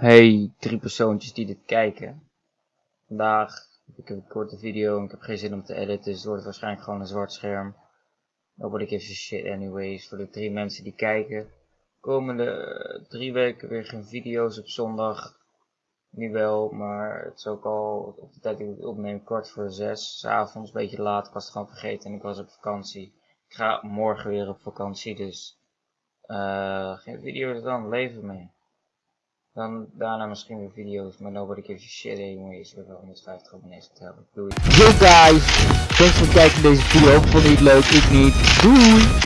Hey, drie persoontjes die dit kijken. Vandaag heb ik een korte video en ik heb geen zin om te editen, dus het wordt waarschijnlijk gewoon een zwart scherm. Nobody gives a shit anyways. Voor de drie mensen die kijken. Komende eh, drie weken weer geen video's op zondag. Nu wel, maar het is ook al op de tijd dat ik het opneem, kwart voor zes. S avonds, een beetje laat, ik was het gewoon vergeten en ik was op vakantie. Ik ga morgen weer op vakantie, dus uh, geen video's dan, leven mee. Dan daarna misschien weer video's, maar nobody gives a shit anyways. We hebben 150 abonnees te hebben. Doei. Yo guys, thanks voor het kijken naar deze video. Vond je het leuk? Ik niet. Doei!